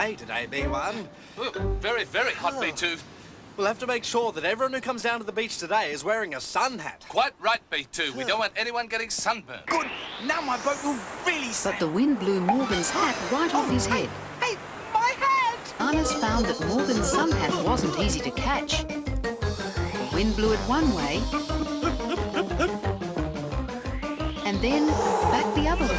day today, B1. Ooh, very, very hot, ah. B2. We'll have to make sure that everyone who comes down to the beach today is wearing a sun hat. Quite right, B2. We ah. don't want anyone getting sunburned. Good. Now my boat will really sail. But the wind blew Morgan's hat right off oh, his head. Hey, my hat! Arnis found that Morgan's sun hat wasn't easy to catch. The wind blew it one way, and then back the other.